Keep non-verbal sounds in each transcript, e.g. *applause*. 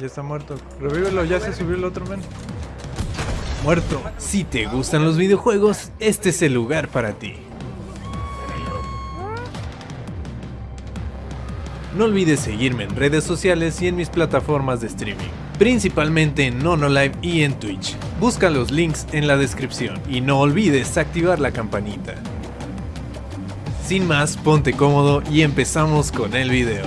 Ya está muerto. Revívelo, ya se subió el otro men. Muerto. Si te gustan los videojuegos, este es el lugar para ti. No olvides seguirme en redes sociales y en mis plataformas de streaming, principalmente en NonoLive y en Twitch. Busca los links en la descripción y no olvides activar la campanita. Sin más, ponte cómodo y empezamos con el video.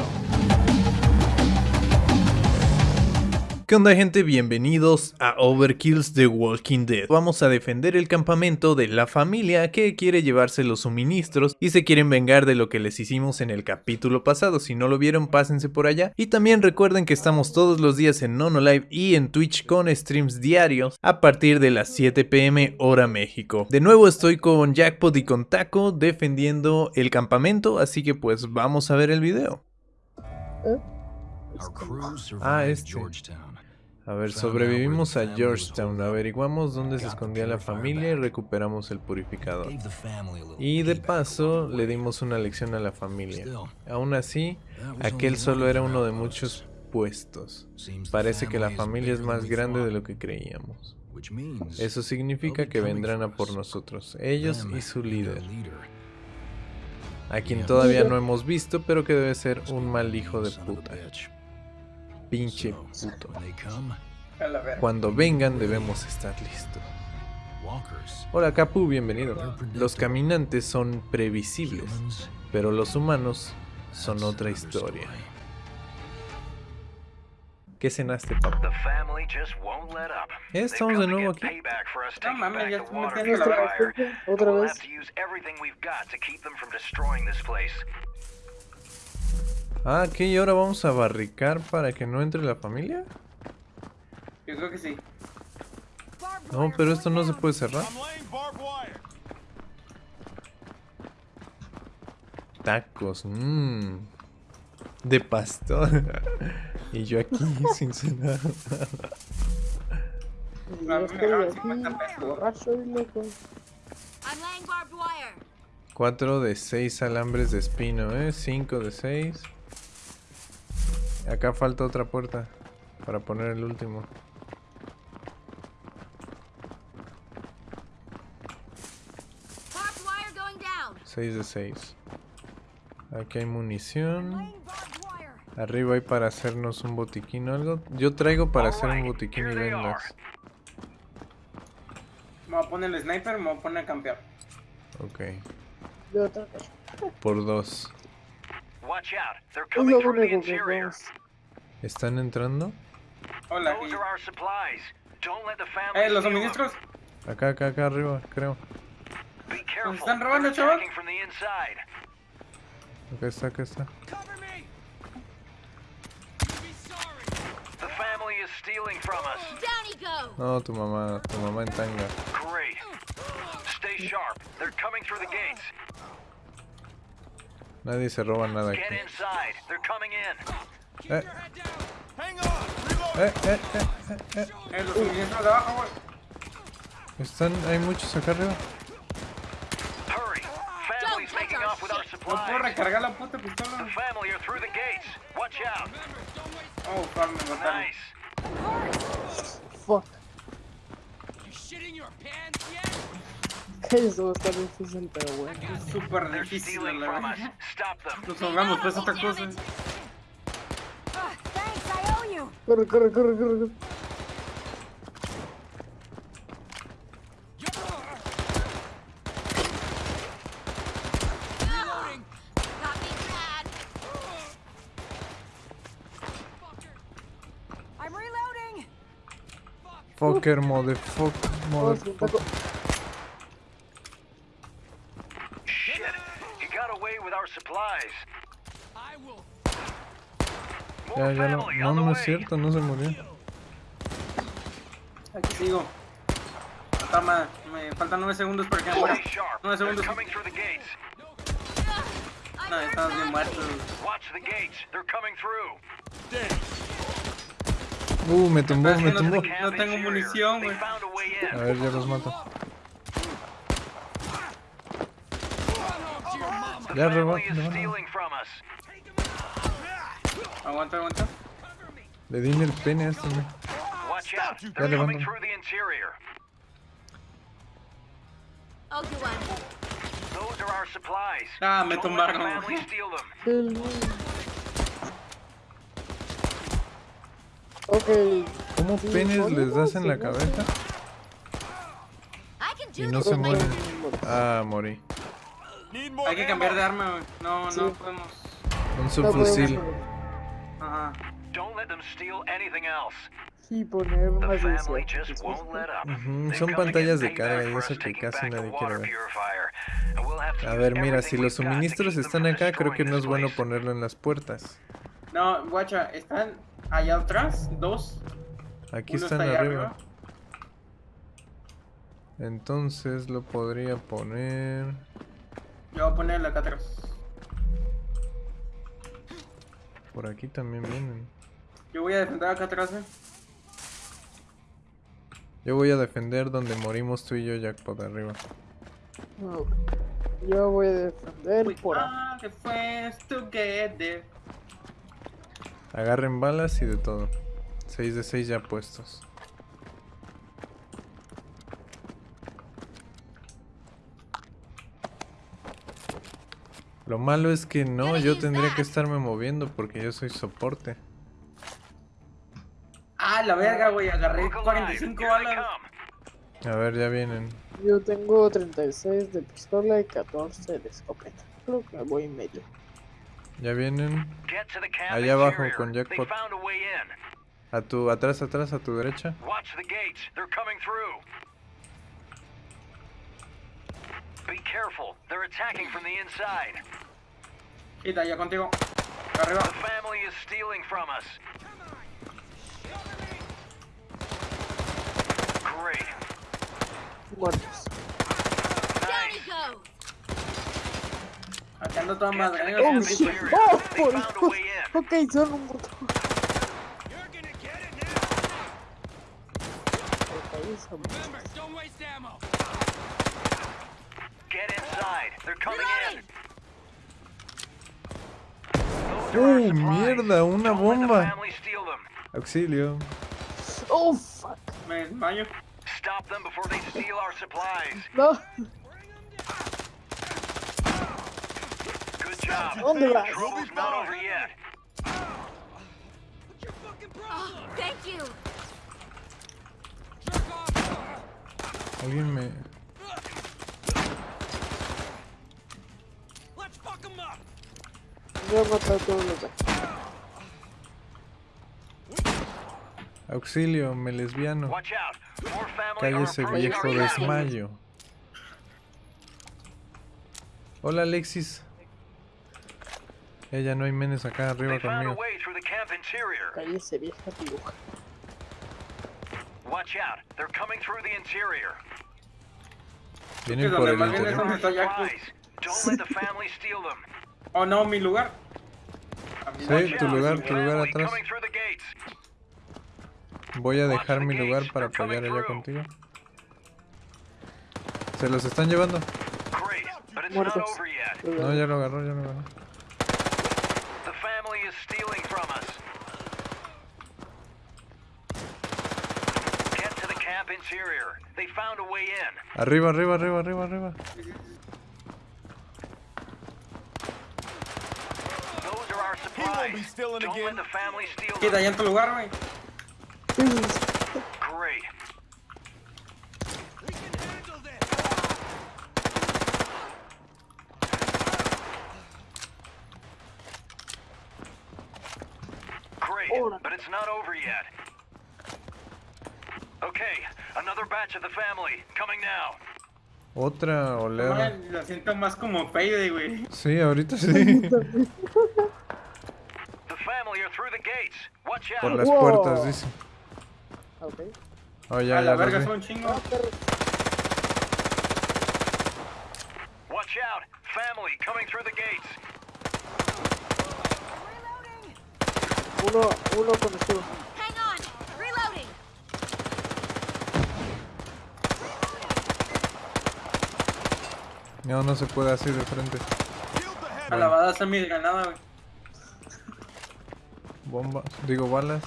¿Qué onda gente? Bienvenidos a Overkill's The Walking Dead. Vamos a defender el campamento de la familia que quiere llevarse los suministros y se quieren vengar de lo que les hicimos en el capítulo pasado. Si no lo vieron, pásense por allá. Y también recuerden que estamos todos los días en NonoLive y en Twitch con streams diarios a partir de las 7 pm hora México. De nuevo estoy con Jackpot y con Taco defendiendo el campamento, así que pues vamos a ver el video. Ah, este. A ver, sobrevivimos a Georgetown, averiguamos dónde se escondía la familia y recuperamos el purificador. Y de paso, le dimos una lección a la familia. Aún así, aquel solo era uno de muchos puestos. Parece que la familia es más grande de lo que creíamos. Eso significa que vendrán a por nosotros, ellos y su líder. A quien todavía no hemos visto, pero que debe ser un mal hijo de puta. Pinche puto. Cuando vengan debemos estar listos. Hola Capu, bienvenido. Los caminantes son previsibles, pero los humanos son otra historia. ¿Qué cenaste, papá? Estamos de nuevo aquí. No mames, ya estoy metiendo la otra vez. Ah, ¿qué? ¿Y ahora vamos a barricar para que no entre la familia? Yo creo que sí. No, pero esto no se puede cerrar. Tacos, mmm. De pastor. *laughs* y yo aquí *laughs* sin cenar. No, me dejaron 50 pesos. Borracho y loco. 4 de 6 alambres de espino, ¿eh? 5 de 6. Acá falta otra puerta para poner el último. Seis de 6. Aquí hay munición. Arriba hay para hacernos un botiquín o algo. Yo traigo para hacer un botiquín y vendas. Me voy a poner el sniper, me voy a poner a campear. Ok. Yo otra cosa. Por dos. Es lo único que vemos. ¿Están entrando? Hola, aquí. Eh, los suministros. Acá, acá, acá arriba, creo. ¿Nos están robando, chaval? Acá está, acá está. Down he go! No, tu mamá, tu mamá en tanga. Great. Stay sharp. They're coming through the gates. Nadie se roba nada aquí. Eh. Eh, eh, eh, eh, eh. Eh. Están, hay muchos acá arriba. No puedo recargar la puta The pistola. family are through the gates. Watch out. Oh, fuck, me mataron. Nice. Fuck. Eso va a estar difícil, pero bueno. Es súper difícil, la verdad. Nos ahogamos, pues otra cosa. Corre, corre, corre, corre. corre. Reloading! Fucker, motherfucker, motherfucker. Got away with our supplies. Ya, ya no, no, no es cierto, no se murió. Aquí sigo. Toma, me faltan 9 segundos para que me muera. Stay sharp. 9 They're segundos. coming through the gates. No, estamos bien muertos. Watch the gates. They're coming through. Uh, me tumbó, me tumbó. No tengo munición, güey. a ver, ya los mato. Ya, us. Aguanta, aguanta. Le di en el pene a este, out. Ya They're coming levanto. through the interior. I'll do one. Those are our supplies. Ah, me tumbaron. family steal them. El- Ok. ¿Cómo penes ¿cómo les das en la cabeza? Y no se mueren. Ah, morí. Hay que cambiar de arma, güey. No, no podemos. Un subfusil. Ajá. Don't let them steal anything else. Sí, poner The más family deseo. just won't let up. Ujú, They've son pantallas de carga y eso que taking casi nadie quiere ver. A ver, mira, si los suministros están acá, creo que no es bueno ponerlo en las puertas. No, guacha, están allá atrás, dos. Aquí Uno están está arriba. Entonces lo podría poner... Yo voy a ponerla acá atrás. Por aquí también vienen. Yo voy a defender acá atrás, eh. Yo voy a defender donde morimos tú y yo, Jackpot, arriba. No, Yo voy a defender We por friends together. Agarren balas y de todo. 6 de 6 ya puestos. Lo malo es que no, yo tendría que estarme moviendo porque yo soy soporte. Ah, la verga, güey. Agarré Look alive. 45 Here they balas. A ver, ya vienen. Yo tengo 36 de pistola y 14 de escopeta. Creo que voy medio. Ya vienen. Allá abajo con Jackpot. A tu, atrás, atrás, a tu derecha. Watch the gates. They're coming through. Be careful. They're attacking from the inside. Quita, ya contigo. Arriba. The family is stealing from us. Great. Muertos. Down Nice. you go. Acá ando toda Get madre. to the eh, Oh, camp sí, shit. interior. Oh, They por found a Dios. way in. Ok, son un muerto. Auxilio. Oh, fuck. Me desmayo. Stop them before they steal our supplies. No. Good job. ¿Dónde vas? Trouble's not over yet. Oh, thank you. Alguien me... Voy a matar a todos los Auxilio, me lesbiano. Cállese viejo desmayo. Hola Alexis. Ella no hay menes acá arriba conmigo. Cállese, vieja piruja. Watch out. They're coming through the interior. Vienen por el interior. es donde está Jack. Supplies. Don't let the family steal them. Oh, no, mi lugar. Sí, tu lugar, tu lugar atrás. coming through the gates. Voy a dejar mi lugar para apoyar allá contigo. Se los están llevando. Muertos. No, ya lo agarró, ya lo agarró. Arriba, arriba, arriba, arriba, arriba. Quita, ya en tu lugar, güey. Great. Great, but it's not over yet. Okay, another batch of the family coming now. Otra oleada. Ay, Lo siento más como Payday, güey. Sí, ahorita sí. The family are through the gates. Watch Por las Wow. puertas, dice. Ok. Oh, ya, A la ya verga son chingos. Ah, perro. Watch out. Family coming through the gates. Uno, uno con escudo. Hang on. Reloading. No, no se puede así de frente. A la badaza mi granada, güey. Bomba, digo balas.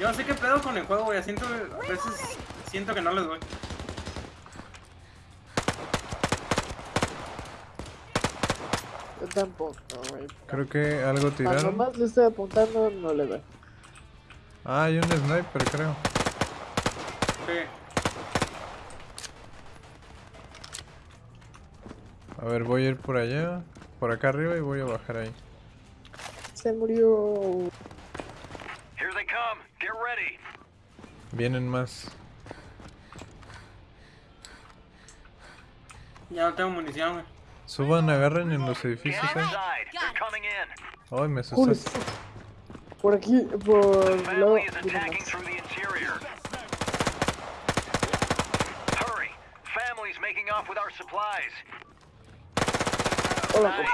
Yo no sé qué pedo con el juego, güey. Siento, a veces siento que no les doy. Yo tampoco, güey. Creo que algo Cuando tiraron. más le estoy apuntando, no le doy. Ah, hay un sniper, creo. Sí. A ver, voy a ir por allá, por acá arriba y voy a bajar ahí. Se murió. Vienen más. Ya no tengo munición, güey. Suban, agarren en los edificios in. Ay, me asustaste. Por aquí, por el lado. Hola.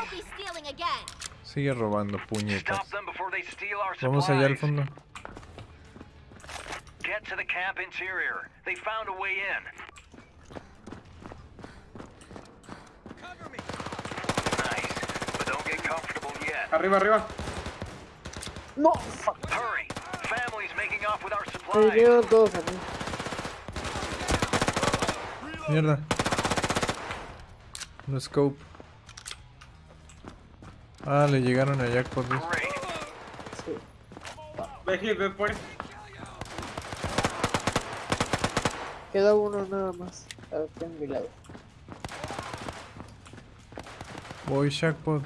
Sigue robando puñetas. Vamos allá al fondo. Get to the camp interior. They found a way in. Nice. But don't get comfortable yet. Arriba, arriba. No, fuck. Hurry. Family's making off with our supplies. vinieron todos. Mierda. No scope. Ah, le llegaron a Jackpot. Sí. Ve, ve por Queda uno nada más. Aquí en mi lado. Voy Jackpot.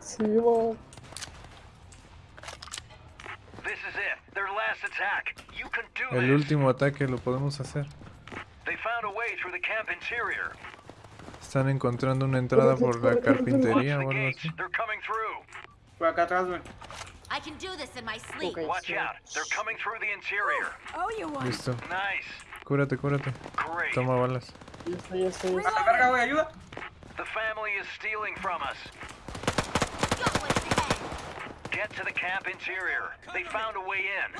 Sí, do El último ataque lo podemos hacer. They found a way through the camp interior. Están encontrando una entrada por la carpintería o algo así. Por acá atrás, güey. I can do this in my sleep. Okay. Watch out. They're coming through the interior. Oh, you want? Listo. Nice. Cúrate, cúrate. Great. Toma balas. Ya está, ya está, A la verga, güey, ayuda. The family is stealing from us. Got one ahead. Get to the camp interior. They found a way in.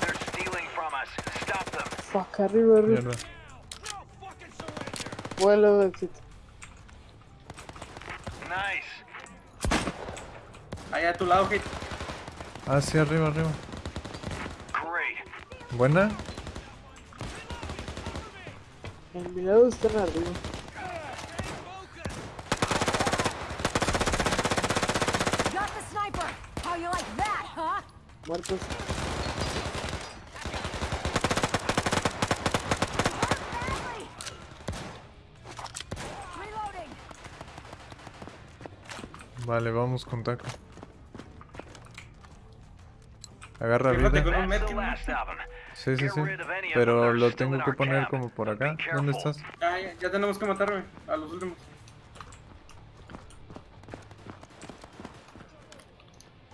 They're stealing from us. Stop them. Fuck, arriba, arriba. Mierda. Vuelo éxito. Allá a tu lado, Hit. Ah, sí, arriba, arriba. Buena. En mi lado están arriba. Muertos. Reloading. Vale, vamos con taco. Agarra vida. con un. Sí, sí, sí. Pero lo tengo que poner como por acá. ¿Dónde estás? Ya, ya, ya tenemos que matar, güey. A los últimos.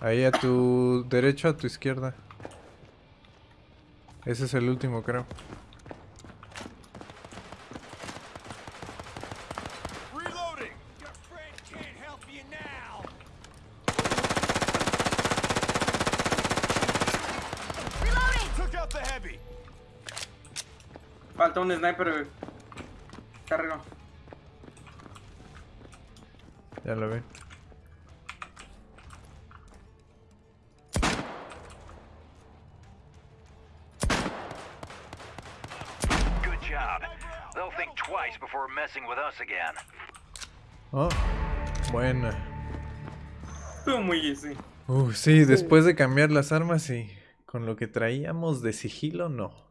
Ahí a tu derecha, a tu izquierda. Ese es el último, creo. Reloading! Your friend can't help you now! Reloading. Took out the heavy! Falta un sniper, güey. Está arriba. Ya lo vi. Good job. They'll think twice before messing with us again. Oh, buena. Estuvo muy easy. Uh, sí, después de cambiar las armas y con lo que traíamos de sigilo, no.